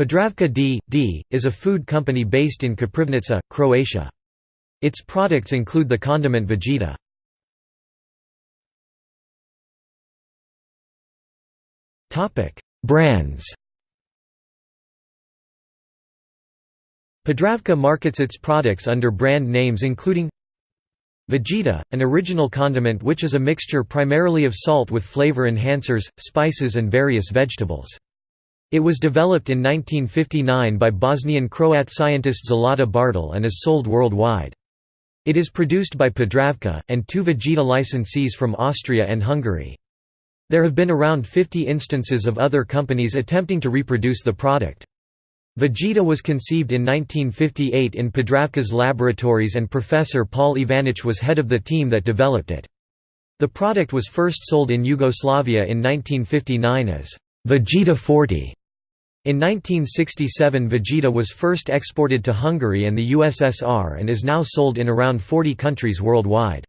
Podravka D.D. is a food company based in Koprivnica, Croatia. Its products include the condiment Vegeta. Brands Podravka markets its products under brand names including Vegeta, an original condiment which is a mixture primarily of salt with flavor enhancers, spices and various vegetables. It was developed in 1959 by Bosnian Croat scientist Zlata Bartel and is sold worldwide. It is produced by Podravka, and two Vegeta licensees from Austria and Hungary. There have been around 50 instances of other companies attempting to reproduce the product. Vegeta was conceived in 1958 in Podravka's laboratories and Professor Paul Ivanic was head of the team that developed it. The product was first sold in Yugoslavia in 1959 as Vegeta 40 in 1967 Vegeta was first exported to Hungary and the USSR and is now sold in around 40 countries worldwide.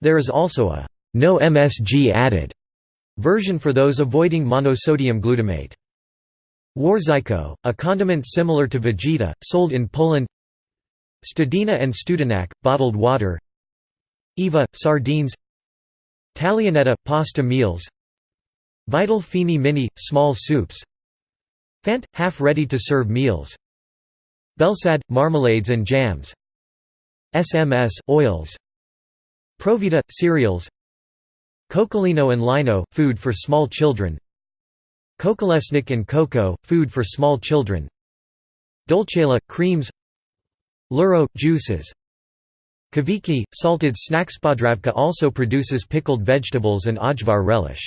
There is also a no MSG added version for those avoiding monosodium glutamate. Warzywko, a condiment similar to Vegeta, sold in Poland. Studena and Studenac, bottled water. Eva, sardines. Taglianetta, pasta meals. Vital Fini Mini, small soups Fant – half ready-to-serve meals. Belsad – marmalades and jams. SMS – oils. Provita – cereals. Kokolino and Lino – food for small children. Kokolesnik and cocoa – food for small children. Dolcela – creams. Luro – juices. Kaviki – salted snacks Podravka also produces pickled vegetables and ajvar relish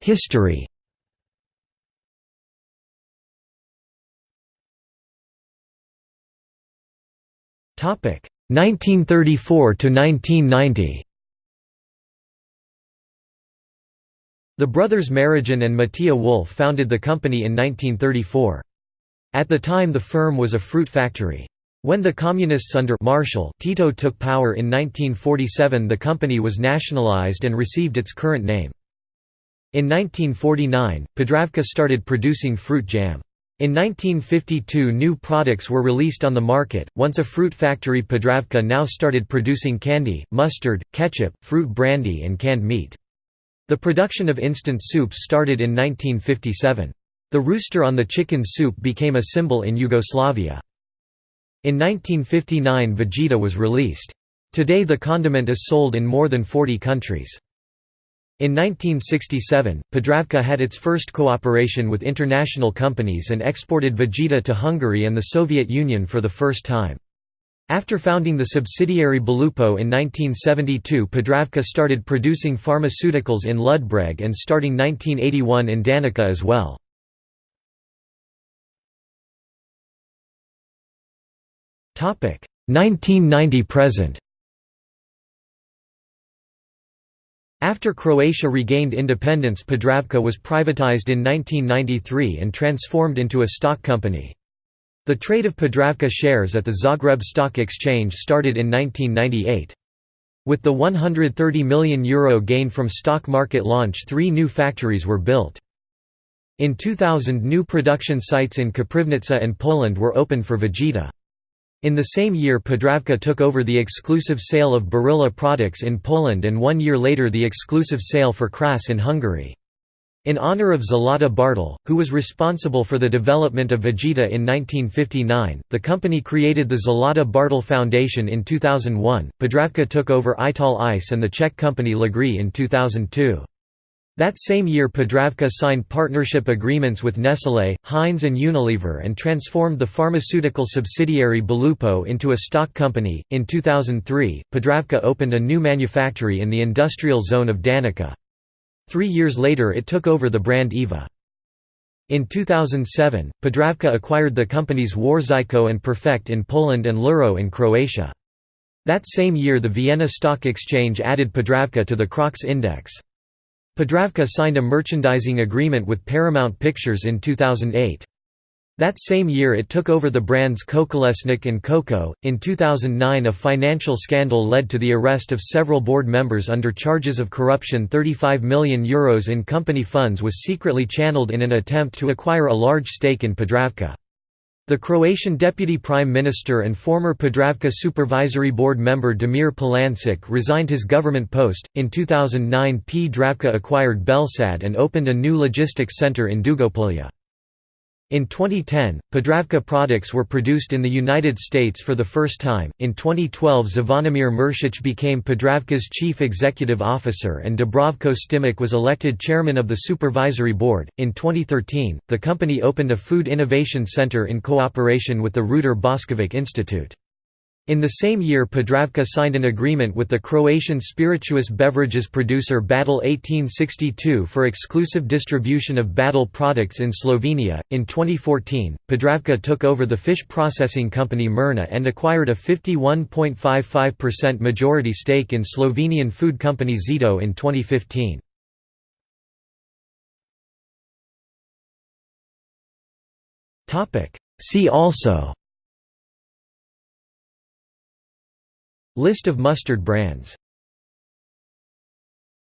History Topic 1934 to 1990. The brothers Marijan and Matija Wolf founded the company in 1934. At the time the firm was a fruit factory. When the Communists under Marshall Tito took power in 1947 the company was nationalized and received its current name. In 1949, Podravka started producing fruit jam. In 1952 new products were released on the market, once a fruit factory Podravka now started producing candy, mustard, ketchup, fruit brandy and canned meat. The production of instant soups started in 1957. The rooster on the chicken soup became a symbol in Yugoslavia. In 1959 Vegeta was released. Today the condiment is sold in more than 40 countries. In 1967, Podravka had its first cooperation with international companies and exported Vegeta to Hungary and the Soviet Union for the first time. After founding the subsidiary Belupo in 1972 Podravka started producing pharmaceuticals in Ludbreg and starting 1981 in Danica as well. Topic 1990 present. After Croatia regained independence Podravka was privatized in 1993 and transformed into a stock company. The trade of Podravka shares at the Zagreb Stock Exchange started in 1998. With the €130 million Euro gain from stock market launch three new factories were built. In 2000 new production sites in Koprivnica and Poland were opened for Vegeta. In the same year Podravka took over the exclusive sale of Barilla products in Poland and one year later the exclusive sale for Kras in Hungary. In honor of Zlata Bartol, who was responsible for the development of Vegeta in 1959, the company created the Zlata Bartol Foundation in 2001. Podravka took over Ital Ice and the Czech company Lagris in 2002. That same year Podravka signed partnership agreements with Nestlé, Heinz and Unilever and transformed the pharmaceutical subsidiary Belupo into a stock company. In 2003, Podravka opened a new manufactory in the industrial zone of Danica. Three years later it took over the brand Eva. In 2007, Podravka acquired the companies Warzywko and Perfect in Poland and Luro in Croatia. That same year the Vienna Stock Exchange added Podravka to the CROX Index. Podravka signed a merchandising agreement with Paramount Pictures in 2008. That same year it took over the brands Kokolesnik and Koko. In 2009, a financial scandal led to the arrest of several board members under charges of corruption. 35 million euros in company funds was secretly channeled in an attempt to acquire a large stake in Podravka. The Croatian deputy prime minister and former Podravka supervisory board member Damir Polančec resigned his government post. In 2009, Podravka acquired Belsad and opened a new logistics center in Dugopolje. In 2010, Podravka products were produced in the United States for the first time. In 2012, Zvonimir Mršić became Podravka's chief executive officer and Dubravko Stimac was elected chairman of the supervisory board. In 2013, the company opened a food innovation center in cooperation with the Ruder Boskovic Institute. In the same year Podravka signed an agreement with the Croatian spirituous beverages producer Badel 1862 for exclusive distribution of Badel products in Slovenia. In 2014, Podravka took over the fish processing company Mirna and acquired a 51.55% majority stake in Slovenian food company Zito in 2015. See also List of mustard brands